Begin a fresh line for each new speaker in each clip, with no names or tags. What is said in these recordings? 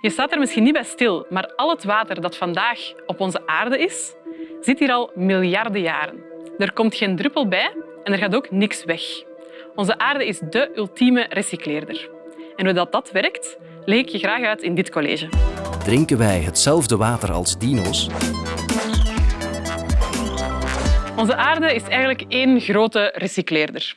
Je staat er misschien niet bij stil, maar al het water dat vandaag op onze aarde is, zit hier al miljarden jaren. Er komt geen druppel bij en er gaat ook niks weg. Onze aarde is de ultieme recycleerder. En hoe dat, dat werkt, leg ik je graag uit in dit college.
Drinken wij hetzelfde water als dino's?
Onze aarde is eigenlijk één grote recycleerder.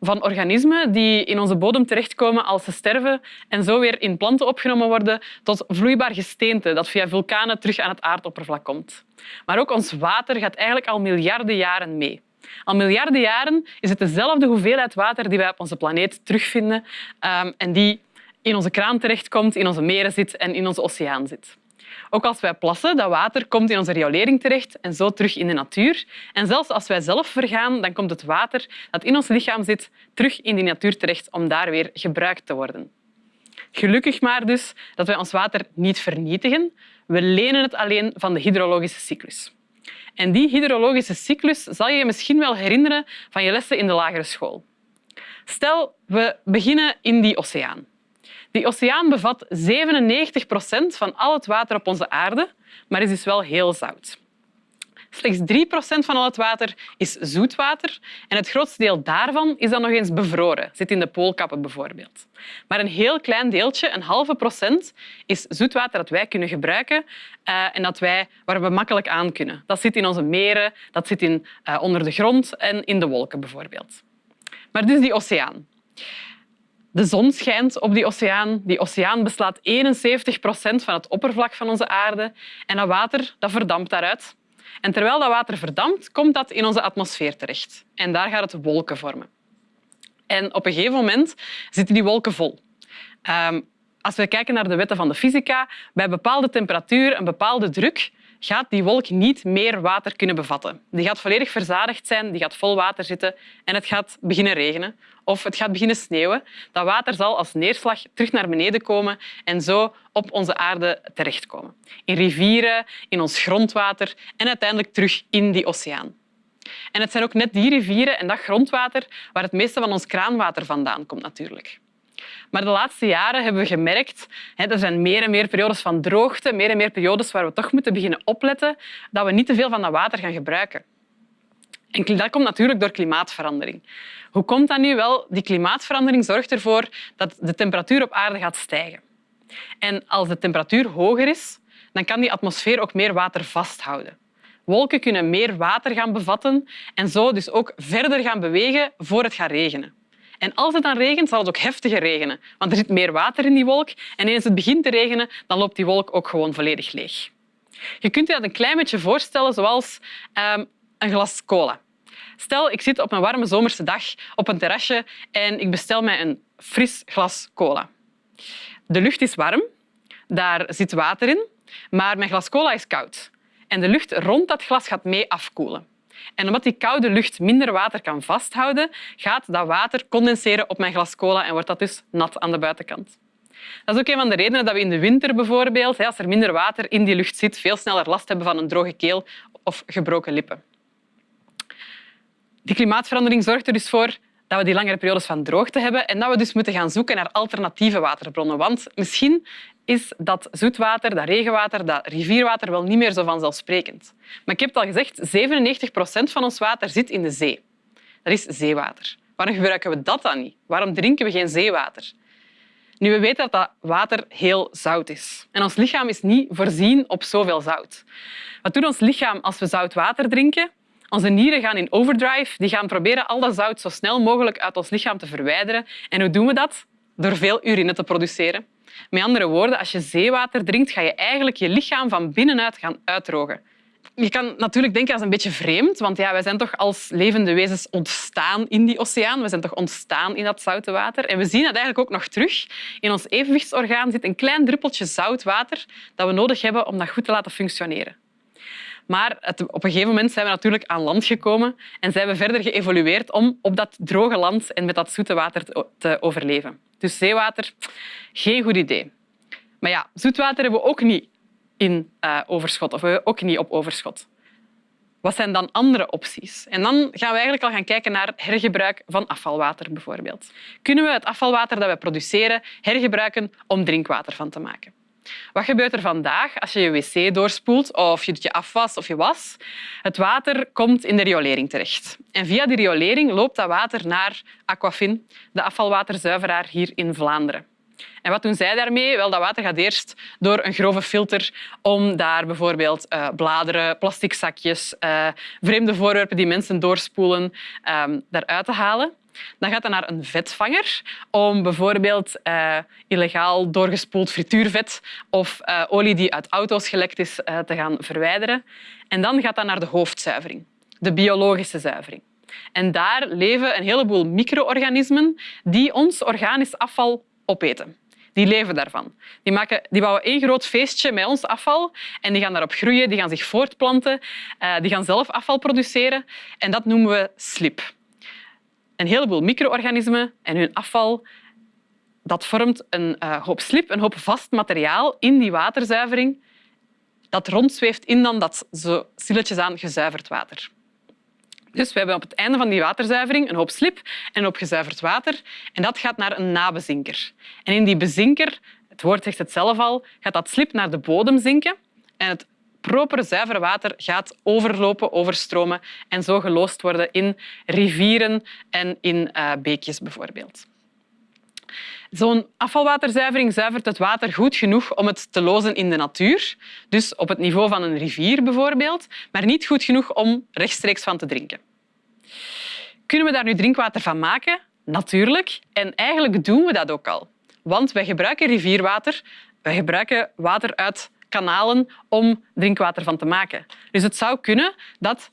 Van organismen die in onze bodem terechtkomen als ze sterven en zo weer in planten opgenomen worden, tot vloeibaar gesteente dat via vulkanen terug aan het aardoppervlak komt. Maar ook ons water gaat eigenlijk al miljarden jaren mee. Al miljarden jaren is het dezelfde hoeveelheid water die wij op onze planeet terugvinden um, en die in onze kraan terechtkomt, in onze meren zit en in onze oceaan zit. Ook als wij plassen, dat water komt in onze riolering terecht en zo terug in de natuur. En zelfs als wij zelf vergaan, dan komt het water dat in ons lichaam zit terug in die natuur terecht om daar weer gebruikt te worden. Gelukkig maar dus dat wij ons water niet vernietigen. We lenen het alleen van de hydrologische cyclus. En die hydrologische cyclus zal je je misschien wel herinneren van je lessen in de lagere school. Stel, we beginnen in die oceaan. Die oceaan bevat 97 procent van al het water op onze aarde, maar is dus wel heel zout. Slechts 3 procent van al het water is zoetwater en het grootste deel daarvan is dan nog eens bevroren, zit in de poolkappen bijvoorbeeld. Maar een heel klein deeltje, een halve procent, is zoetwater dat wij kunnen gebruiken uh, en dat wij, waar we makkelijk aan kunnen. Dat zit in onze meren, dat zit in, uh, onder de grond en in de wolken bijvoorbeeld. Maar dus die oceaan. De zon schijnt op die oceaan. Die oceaan beslaat 71 procent van het oppervlak van onze aarde. En dat water dat verdampt daaruit. En terwijl dat water verdampt, komt dat in onze atmosfeer terecht. En daar gaat het wolken vormen. En op een gegeven moment zitten die wolken vol. Um, als we kijken naar de wetten van de fysica, bij bepaalde temperatuur en bepaalde druk gaat die wolk niet meer water kunnen bevatten. Die gaat volledig verzadigd zijn, die gaat vol water zitten en het gaat beginnen regenen of het gaat beginnen sneeuwen. Dat water zal als neerslag terug naar beneden komen en zo op onze aarde terechtkomen. In rivieren, in ons grondwater en uiteindelijk terug in die oceaan. En het zijn ook net die rivieren en dat grondwater waar het meeste van ons kraanwater vandaan komt natuurlijk. Maar de laatste jaren hebben we gemerkt dat er zijn meer en meer periodes van droogte, meer en meer periodes waar we toch moeten beginnen opletten dat we niet te veel van dat water gaan gebruiken. En dat komt natuurlijk door klimaatverandering. Hoe komt dat nu? Wel, die klimaatverandering zorgt ervoor dat de temperatuur op aarde gaat stijgen. En als de temperatuur hoger is, dan kan die atmosfeer ook meer water vasthouden. Wolken kunnen meer water gaan bevatten en zo dus ook verder gaan bewegen voor het gaat regenen. En als het dan regent, zal het ook heftiger regenen, want er zit meer water in die wolk. En eens het begint te regenen, dan loopt die wolk ook gewoon volledig leeg. Je kunt je dat een klein beetje voorstellen zoals um, een glas cola. Stel, ik zit op een warme zomerse dag op een terrasje en ik bestel mij een fris glas cola. De lucht is warm, daar zit water in, maar mijn glas cola is koud. En de lucht rond dat glas gaat mee afkoelen. En omdat die koude lucht minder water kan vasthouden, gaat dat water condenseren op mijn glas cola en wordt dat dus nat aan de buitenkant. Dat is ook een van de redenen dat we in de winter bijvoorbeeld, als er minder water in die lucht zit, veel sneller last hebben van een droge keel of gebroken lippen. Die klimaatverandering zorgt er dus voor dat we die langere periodes van droogte hebben en dat we dus moeten gaan zoeken naar alternatieve waterbronnen. Want misschien is dat zoetwater, dat regenwater, dat rivierwater wel niet meer zo vanzelfsprekend. Maar ik heb het al gezegd, 97 procent van ons water zit in de zee. Dat is zeewater. Waarom gebruiken we dat dan niet? Waarom drinken we geen zeewater? Nu, we weten dat dat water heel zout is. En ons lichaam is niet voorzien op zoveel zout. Wat doet ons lichaam als we zout water drinken? Onze nieren gaan in overdrive. Die gaan proberen al dat zout zo snel mogelijk uit ons lichaam te verwijderen. En hoe doen we dat? Door veel urine te produceren. Met andere woorden, als je zeewater drinkt, ga je eigenlijk je lichaam van binnenuit gaan uitdrogen. Je kan natuurlijk denken dat is een beetje vreemd, want ja, wij zijn toch als levende wezens ontstaan in die oceaan. We zijn toch ontstaan in dat zoute water. En we zien dat eigenlijk ook nog terug. In ons evenwichtsorgaan zit een klein druppeltje zout water dat we nodig hebben om dat goed te laten functioneren. Maar op een gegeven moment zijn we natuurlijk aan land gekomen en zijn we verder geëvolueerd om op dat droge land en met dat zoete water te overleven. Dus zeewater, geen goed idee. Maar ja, zoetwater hebben we ook niet in uh, overschot of we ook niet op overschot. Wat zijn dan andere opties? En dan gaan we eigenlijk al gaan kijken naar hergebruik van afvalwater bijvoorbeeld. Kunnen we het afvalwater dat we produceren hergebruiken om drinkwater van te maken? Wat gebeurt er vandaag als je je wc doorspoelt of je doet je afwas of je was? Het water komt in de riolering terecht. En via die riolering loopt dat water naar Aquafin, de afvalwaterzuiveraar hier in Vlaanderen. En wat doen zij daarmee? Wel, dat water gaat eerst door een grove filter om daar bijvoorbeeld uh, bladeren, plastic zakjes, uh, vreemde voorwerpen die mensen doorspoelen, um, daaruit te halen. Dan gaat dat naar een vetvanger om bijvoorbeeld uh, illegaal doorgespoeld frituurvet of uh, olie die uit auto's gelekt is uh, te gaan verwijderen. En dan gaat dat naar de hoofdzuivering, de biologische zuivering. En daar leven een heleboel micro-organismen die ons organisch afval opeten. Die leven daarvan. Die, maken, die bouwen één groot feestje met ons afval en die gaan daarop groeien, die gaan zich voortplanten, die gaan zelf afval produceren. En dat noemen we slip een heleboel micro-organismen en hun afval dat vormt een uh, hoop slip, een hoop vast materiaal in die waterzuivering dat rondzweeft in dan dat zo aan gezuiverd water. Dus we hebben op het einde van die waterzuivering een hoop slip en een hoop gezuiverd water. En dat gaat naar een nabezinker. En in die bezinker, het woord zegt het zelf al, gaat dat slip naar de bodem zinken. En het proper zuiver water gaat overlopen, overstromen en zo geloosd worden in rivieren en in uh, beekjes bijvoorbeeld. Zo'n afvalwaterzuivering zuivert het water goed genoeg om het te lozen in de natuur, dus op het niveau van een rivier bijvoorbeeld, maar niet goed genoeg om rechtstreeks van te drinken. Kunnen we daar nu drinkwater van maken? Natuurlijk. En eigenlijk doen we dat ook al. Want wij gebruiken rivierwater, wij gebruiken water uit kanalen om drinkwater van te maken. Dus het zou kunnen dat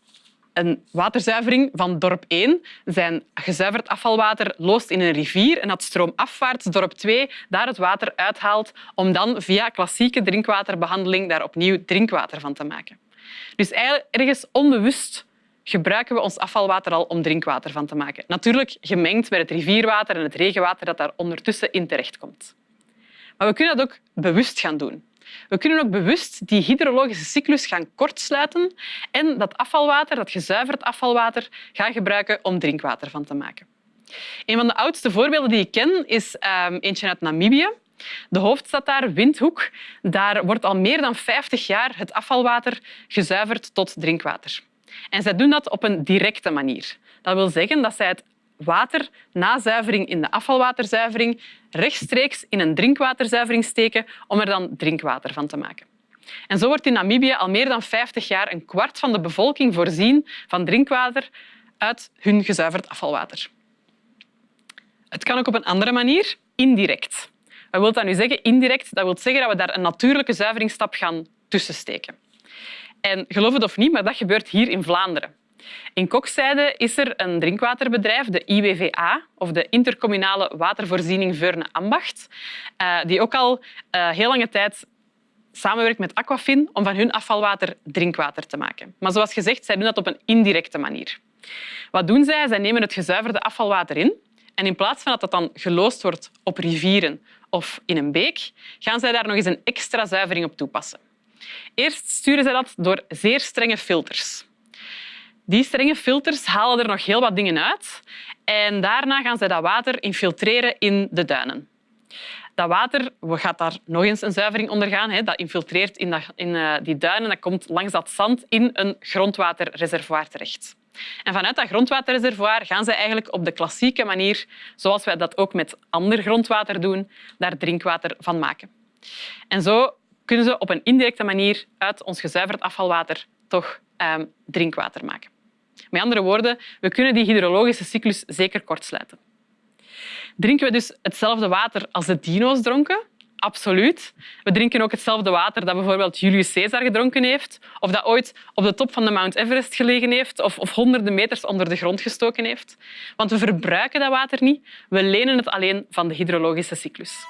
een waterzuivering van dorp 1 zijn gezuiverd afvalwater loost in een rivier en dat stroomafwaarts dorp 2 daar het water uithaalt om dan via klassieke drinkwaterbehandeling daar opnieuw drinkwater van te maken. Dus ergens onbewust gebruiken we ons afvalwater al om drinkwater van te maken. Natuurlijk gemengd met het rivierwater en het regenwater dat daar ondertussen in terechtkomt. Maar we kunnen dat ook bewust gaan doen. We kunnen ook bewust die hydrologische cyclus gaan kortsluiten en dat afvalwater, dat gezuiverd afvalwater, gaan gebruiken om drinkwater van te maken. Een van de oudste voorbeelden die ik ken is um, eentje uit Namibië. De hoofdstad daar, Windhoek, daar wordt al meer dan 50 jaar het afvalwater gezuiverd tot drinkwater. En zij doen dat op een directe manier. Dat wil zeggen dat zij het water na zuivering in de afvalwaterzuivering rechtstreeks in een drinkwaterzuivering steken om er dan drinkwater van te maken. En zo wordt in Namibië al meer dan 50 jaar een kwart van de bevolking voorzien van drinkwater uit hun gezuiverd afvalwater. Het kan ook op een andere manier, indirect. Wat wil dat nu zeggen? Indirect, dat wil zeggen dat we daar een natuurlijke zuiveringsstap gaan tussensteken. En geloof het of niet, maar dat gebeurt hier in Vlaanderen. In Kokzijde is er een drinkwaterbedrijf, de IWVA, of de Intercommunale Watervoorziening Veurne-Ambacht, eh, die ook al uh, heel lange tijd samenwerkt met Aquafin om van hun afvalwater drinkwater te maken. Maar zoals gezegd, zij doen dat op een indirecte manier. Wat doen zij? Zij nemen het gezuiverde afvalwater in en in plaats van dat dat dan geloosd wordt op rivieren of in een beek, gaan zij daar nog eens een extra zuivering op toepassen. Eerst sturen zij dat door zeer strenge filters. Die strenge filters halen er nog heel wat dingen uit en daarna gaan ze dat water infiltreren in de duinen. Dat water gaat daar nog eens een zuivering ondergaan. Dat infiltreert in, eh, die duinen. Dat komt langs dat zand in een grondwaterreservoir terecht. En vanuit dat grondwaterreservoir gaan ze eigenlijk op de klassieke manier, zoals wij dat ook met ander grondwater doen, daar drinkwater van maken. En zo kunnen ze op een indirecte manier uit ons gezuiverd afvalwater toch um, drinkwater maken. Met andere woorden, we kunnen die hydrologische cyclus zeker kortsluiten. Drinken we dus hetzelfde water als de dino's dronken? Absoluut. We drinken ook hetzelfde water dat bijvoorbeeld Julius Caesar gedronken heeft, of dat ooit op de top van de Mount Everest gelegen heeft, of, of honderden meters onder de grond gestoken heeft. Want we verbruiken dat water niet, we lenen het alleen van de hydrologische cyclus.